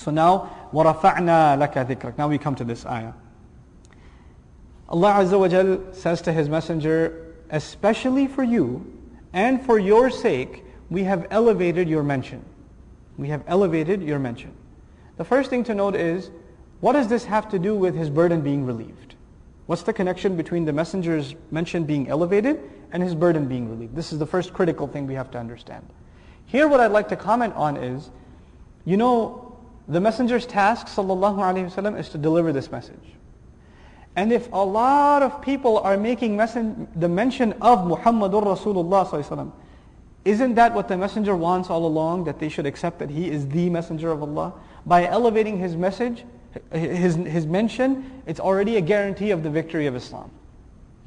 So now, وَرَفَعْنَا لَكَ ذِكْرَكَ Now we come to this ayah. Allah Azza wa Jal says to His Messenger, especially for you and for your sake, we have elevated your mention. We have elevated your mention. The first thing to note is, what does this have to do with his burden being relieved? What's the connection between the messenger's mention being elevated and his burden being relieved? This is the first critical thing we have to understand. Here what I'd like to comment on is, you know, the messenger's task, sallallahu alaihi wasallam, is to deliver this message. And if a lot of people are making the mention of Muhammadur Rasulullah sallallahu isn't that what the messenger wants all along, that they should accept that he is the messenger of Allah? By elevating his message, his, his mention, it's already a guarantee of the victory of Islam.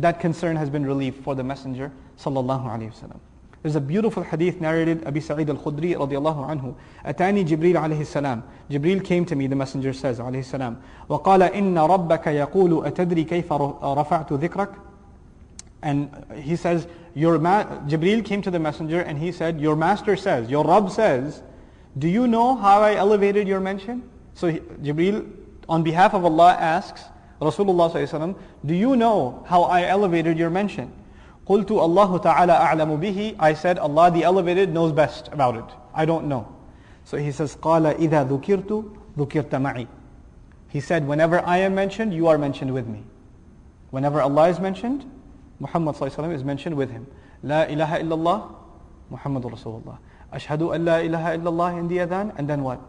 That concern has been relieved for the messenger sallallahu alaihi wasallam. There's a beautiful hadith narrated Abi Sa'id al-Khudri radiallahu anhu. Atani Jibril alayhi salam. Jibril came to me, the messenger says alayhi salam. وقال إن ربك يقول أتدري كيف رفعت ذكرك and he says, your ma- Jibreel came to the messenger and he said, your master says, your Rabb says, do you know how I elevated your mention? So he, Jibreel, on behalf of Allah, asks Rasulullah do you know how I elevated your mention? قلت الله تعالى أعلم به I said Allah the elevated knows best about it. I don't know. So he says قال إذا ذكرت ذكرت معي He said whenever I am mentioned you are mentioned with me. Whenever Allah is mentioned Muhammad is mentioned with him. La ilaha illallah, Muhammad Rasulullah. Ashhadu an la ilaha illallah in the adhan, and then what?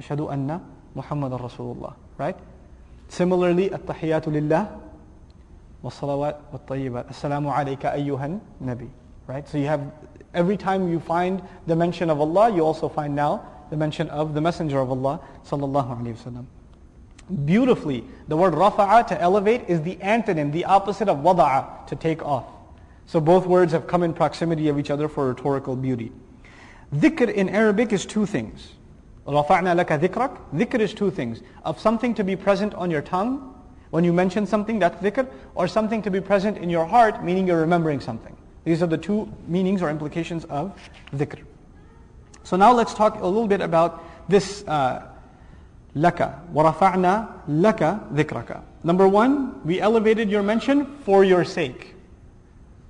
Ashhadu anna Muhammad Rasulullah. Right? Similarly, at-tahiyatu lillah, والصلوات والطيبات السلام عليك أيها النبي right? So you have every time you find the mention of Allah you also find now the mention of the messenger of Allah sallallahu alaihi wasallam beautifully the word rafa'a to elevate is the antonym the opposite of wada'a to take off. So both words have come in proximity of each other for rhetorical beauty. Dhikr in Arabic is two things. رفعنا لك ذكرك is two things. Of something to be present on your tongue when you mention something, that's dhikr, or something to be present in your heart, meaning you're remembering something. These are the two meanings or implications of dhikr. So now let's talk a little bit about this uh, laka. وَرَفَعْنَا لَكَ ذِكْرَكَ Number one, we elevated your mention for your sake.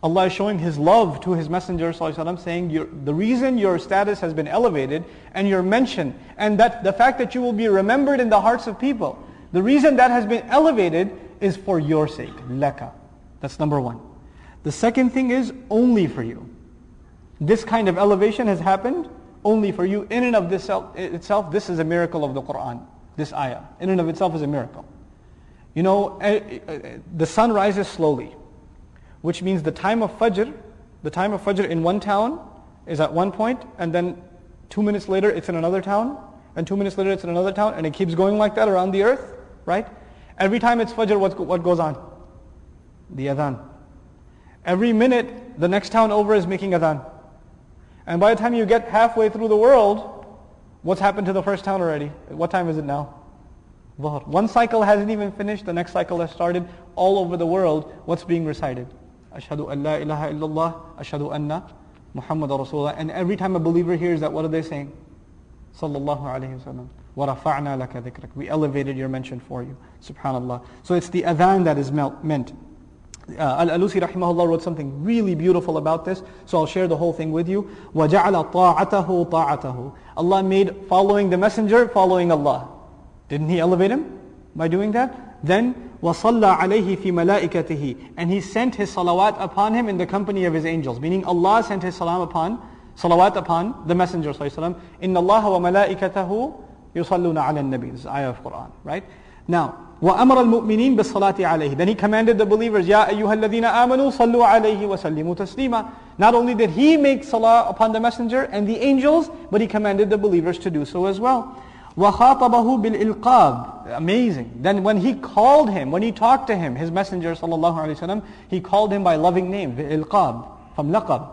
Allah is showing His love to His Messenger وسلم, saying the reason your status has been elevated and your mention and that the fact that you will be remembered in the hearts of people, the reason that has been elevated is for your sake. Laka. That's number one. The second thing is only for you. This kind of elevation has happened only for you. In and of this itself, this is a miracle of the Quran this ayah. In and of itself is a miracle. You know, eh, eh, the sun rises slowly, which means the time of Fajr, the time of Fajr in one town is at one point, and then two minutes later it's in another town, and two minutes later it's in another town, and it keeps going like that around the earth, right? Every time it's Fajr, what, what goes on? The adhan. Every minute, the next town over is making adhan. And by the time you get halfway through the world, What's happened to the first town already? What time is it now? One cycle hasn't even finished, the next cycle has started. All over the world, what's being recited? Ashhadu an la ilaha illallah, ashhadu anna Muhammad Rasulullah. And every time a believer hears that, what are they saying? Sallallahu alayhi wasallam. وَرَفَعْنَا لَكَ ذِكْرَكَ We elevated your mention for you. Subhanallah. So it's the adhan that is meant. Uh, Al-Alusi rahimahullah wrote something really beautiful about this, so I'll share the whole thing with you. وَجَعَلَ طَاعَتَهُ طَاعَتَهُ Allah made following the messenger, following Allah. Didn't He elevate him by doing that? Then وَصَلَّى عَلَيْهِ فِي مَلَائِكَتِهِ And He sent His salawat upon him in the company of His angels. Meaning Allah sent His salam upon, salawat upon the messenger sallallahu إِنَّ اللَّهَ وَمَلَائِكَتَهُ يُصَلُّونَ عَلَى النَّبِي This is ayah of Quran, right? Now, وأمر المؤمنين بالصلاة عليه. Then he commanded the believers, يا أيها الذين آمنوا صلوا عليه وسلموا تسليما. Not only did he make salah upon the messenger and the angels, but he commanded the believers to do so as well. وخاطبه بالإلقاب. Amazing. Then when he called him, when he talked to him, his messenger sallallahu alaihi wasallam, he called him by loving name, بالإلقاب, from laqab.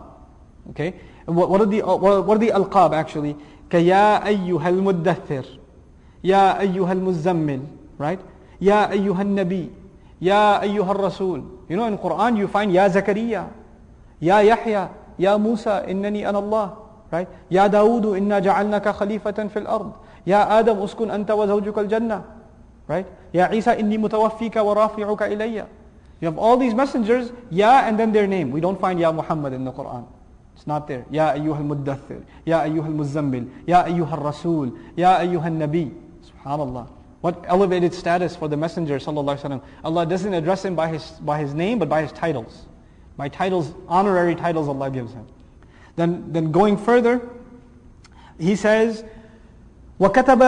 Okay? What, what are the what are the alqab actually? كيا أيها المدثر. يا أيها المزمل right يا أيها النبي يا أيها الرسول you know in Quran you find يا زكريا يا يحيى يا موسى إنني أنا الله right يا داود إنا جعلناك خليفة في الأرض يا آدم اسكن أنت وزوجك الجنة right يا عيسى إني متوفيك ورافعك إلي You have all these messengers, يا and then their name. We don't find يا Muhammad in the Quran. It's not there. Ya ayyuhal muddathir, Ya ayyuhal muzzammil, Ya ayyuhal rasul, Ya ayyuhal nabi. Subhanallah. What elevated status for the Messenger sallallahu alaihi wasallam. Allah doesn't address him by his, by his name, but by his titles. By titles, honorary titles Allah gives him. Then, then going further, he says, وكتب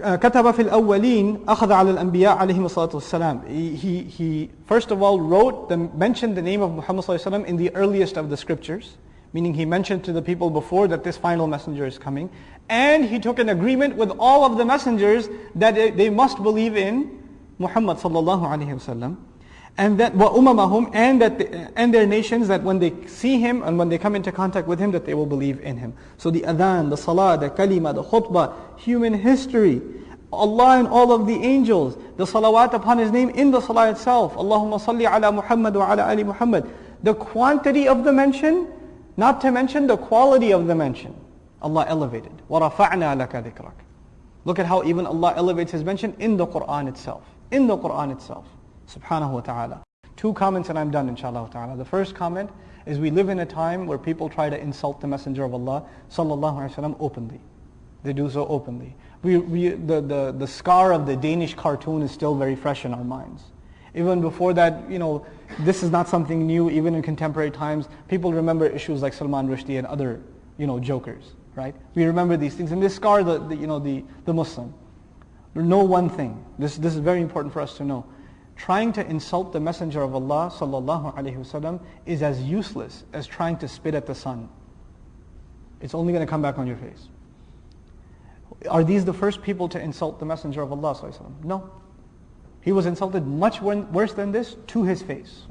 كتب في الأولين أخذ على الأنبياء عليهم الصلاة والسلام. He, he, he first of all wrote, the, mentioned the name of Muhammad صلى الله عليه وسلم in the earliest of the scriptures, meaning he mentioned to the people before that this final messenger is coming. And he took an agreement with all of the messengers that they must believe in Muhammad sallallahu alaihi wasallam. And that wa umamahum and that they, and their nations that when they see him and when they come into contact with him that they will believe in him. So the adhan, the salah, the kalima, the khutbah, human history, Allah and all of the angels, the salawat upon His name in the salah itself. Allahumma salli ala Muhammad wa ala ali Muhammad. The quantity of the mention not to mention the quality of the mention. Allah elevated. وَرَفَعْنَا لَكَ ذِكْرَكَ Look at how even Allah elevates his mention in the Quran itself. In the Quran itself subhanahu wa ta'ala. Two comments and I'm done inshallah ta'ala. The first comment is we live in a time where people try to insult the Messenger of Allah sallallahu alaihi wasallam openly. They do so openly. We, we, the, the, the scar of the Danish cartoon is still very fresh in our minds. Even before that, you know, this is not something new, even in contemporary times. People remember issues like Salman Rushdie and other, you know, jokers, right? We remember these things. And they scar the, the you know, the, the Muslim. Know one thing. This, this is very important for us to know trying to insult the Messenger of Allah sallallahu alaihi wasallam is as useless as trying to spit at the sun. It's only going to come back on your face. Are these the first people to insult the Messenger of Allah? No. He was insulted much worse than this to his face.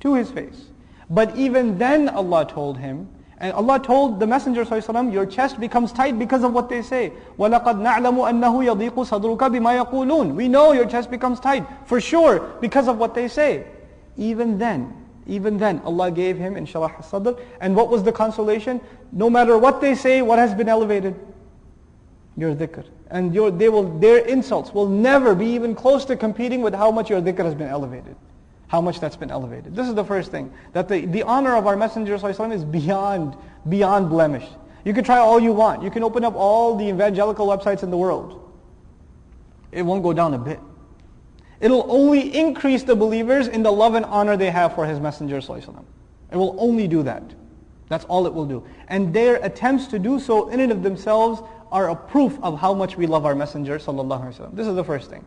To his face. But even then Allah told him, and Allah told the Messenger وسلم, your chest becomes tight because of what they say. وَلَقَدْ نَعْلَمُ أَنَّهُ يَضِيقُ صَدْرُكَ بِمَا يَقُولُونَ We know your chest becomes tight, for sure, because of what they say. Even then, even then, Allah gave him inshirah sadr. And what was the consolation? No matter what they say, what has been elevated? Your dhikr. And your, they will, their insults will never be even close to competing with how much your dhikr has been elevated how much that's been elevated. This is the first thing. That the, the honor of our Messenger is beyond, beyond blemish. You can try all you want. You can open up all the evangelical websites in the world. It won't go down a bit. It'll only increase the believers in the love and honor they have for his Messenger It will only do that. That's all it will do. And their attempts to do so in and of themselves are a proof of how much we love our Messenger sallallahu alaihi wasallam. This is the first thing.